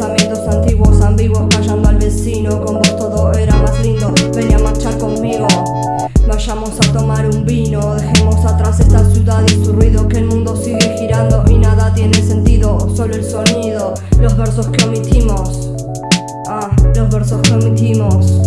pensamientos antiguos, ambiguos, callando al vecino. Con vos todo era más lindo, ven a marchar conmigo. Vayamos a tomar un vino, dejemos atrás esta ciudad y su ruido, que el mundo sigue girando y nada tiene sentido, solo el sonido, los versos que omitimos. Ah, los versos que omitimos.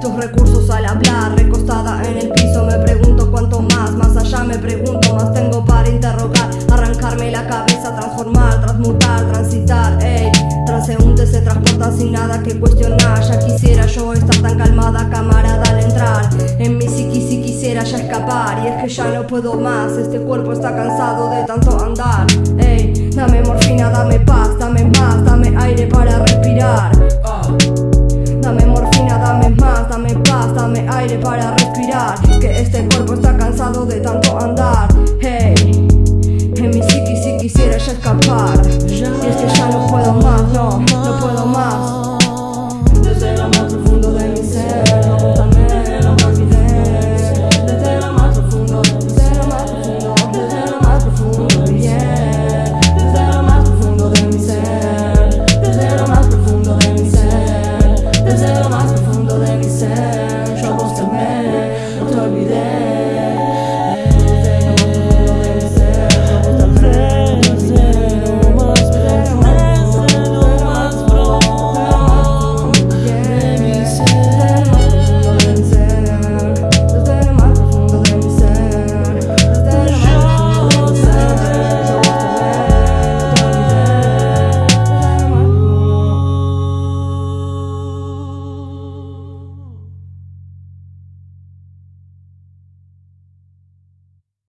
Tus recursos al hablar. Recostada en el piso me pregunto cuánto más. Más allá me pregunto más tengo para interrogar. Arrancarme la cabeza, transformar, transmutar, transitar. Ey, transeúnte se transporta sin nada que cuestionar. Ya quisiera yo estar tan calmada, camarada, al entrar. En mi psiqui si quisiera ya escapar. Y es que ya no puedo más. Este cuerpo está cansado de tanto andar. Ey, dame morfina, dame aire para respirar. Que este cuerpo está cansado de tanto andar.